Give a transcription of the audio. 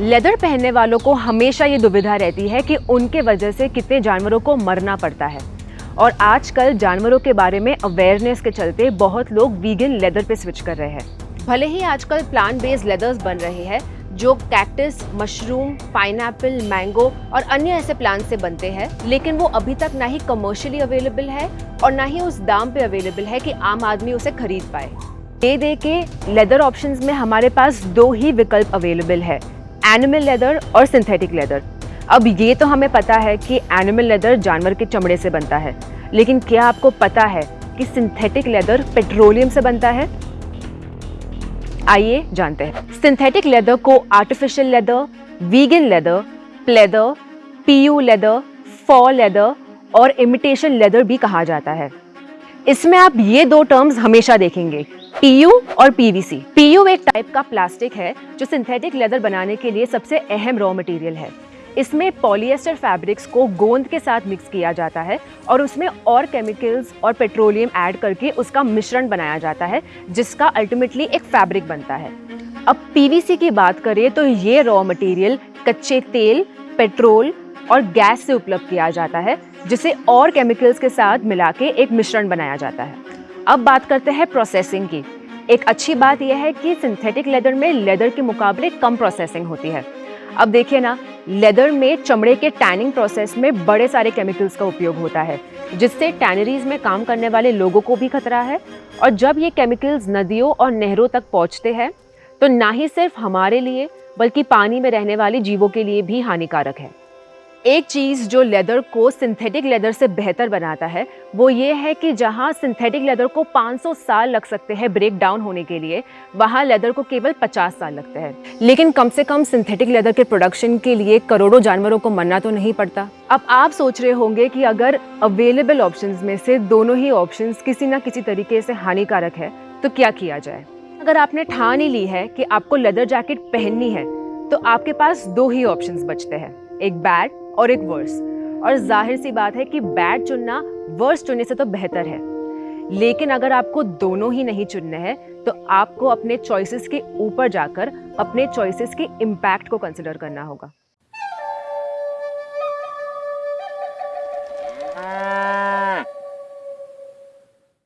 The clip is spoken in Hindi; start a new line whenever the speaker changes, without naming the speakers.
लेदर पहनने वालों को हमेशा ये दुविधा रहती है कि उनके वजह से कितने जानवरों को मरना पड़ता है। और आजकल जानवरों के बारे में अवेयरनेस के चलते बहुत लोग वीगन लेदर पे स्विच कर रहे हैं। भले ही आजकल प्लांट बेस्ड लेदर्स बन रहे हैं, जो कैक्टस मशरूम पाइनएप्पल मैंगो और अन्य ऐसे प्लांट से बनते हैं, लेकिन वो अभी तक ना ही कमर्शियली अवेलेबल है और ना ही उस दाम पे अवेलेबल है कि आम आदमी उसे खरीद पाए। दे दे के लेदर ऑप्शंस में हमारे पास दो ही विकल्प अवेलेबल है। एनिमल लेदर और सिंथेटिक लेदर अब ये तो हमें पता है कि एनिमल लेदर जानवर के चमड़े से बनता है. लेकिन क्या आपको पता है कि सिंथेटिक लेदर पेट्रोलियम से बनता है? आइए जानते हैं. सिंथेटिक लेदर को artificial leather vegan leather pleather PU leather फॉ लेदर और इमिटेशन लेदर भी कहा जाता है. इसमें आप ये दो टर्म्स हमेशा देखेंगे पीयू और पीवीसी पीयू एक टाइप का प्लास्टिक है, जो सिंथेटिक लेदर बनाने के लिए सबसे अहम रॉ मटेरियल है। इसमें पॉलिएस्टर फैब्रिक्स को गोंद के साथ मिक्स किया जाता है और उसमें और केमिकल्स और पेट्रोलियम ऐड करके उसका मिश्रण बनाया जाता है, जिसका अल्टीमेटली एक फैब्रिक बनता है। अब पीवीसी की बात करें तो ये रॉ मटेरियल कच्चे तेल पेट्रोल और गैस से उपलब्ध किया जाता है, जिसे और केमिकल्स के साथ मिला के एक मिश्रण बनाया जाता है। अब बात करते हैं प्रोसेसिंग की। एक अच्छी बात यह है कि सिंथेटिक लेदर में लेदर के मुकाबले कम प्रोसेसिंग होती है। अब देखिए ना लेदर में चमड़े के टैनिंग प्रोसेस में बड़े सारे केमिकल्स का उपयोग होता है, जिससे टैनरीज में काम करने वाले लोगों को भी खतरा है। और जब ये केमिकल्स नदियों और नहरों तक पहुँचते हैं तो ना ही सिर्फ़ हमारे लिए, बल्कि पानी में रहने वाले जीवों के लिए भी हानिकारक है। एक चीज़ जो लेदर को सिंथेटिक लेदर से बेहतर बनाता है, वो ये है कि जहाँ सिंथेटिक लेदर को 500 साल लग सकते हैं ब्रेक डाउन होने के लिए, वहाँ लेदर को केवल 50 साल लगते हैं। लेकिन कम से कम सिंथेटिक लेदर के प्रोडक्शन के लिए करोड़ों जानवरों को मरना तो नहीं पड़ता। अब आप सोच रहे होंगे कि अगर अवेलेबल ऑप्शन में से दोनों ही ऑप्शन किसी न किसी तरीके से हानिकारक है तो क्या किया जाए? अगर आपने ठान ही ली है कि आपको लेदर जैकेट पहननी है तो आपके पास दो ही ऑप्शंस बचते हैं, एक बैड और एक वर्स और ज़ाहिर सी बात है कि बैड चुनना वर्स चुनने से तो बेहतर है. लेकिन अगर आपको दोनों ही नहीं चुनने हैं तो आपको अपने चॉइसेस के ऊपर जाकर अपने चॉइसेस के इम्पैक्ट को कंसिडर करना होगा.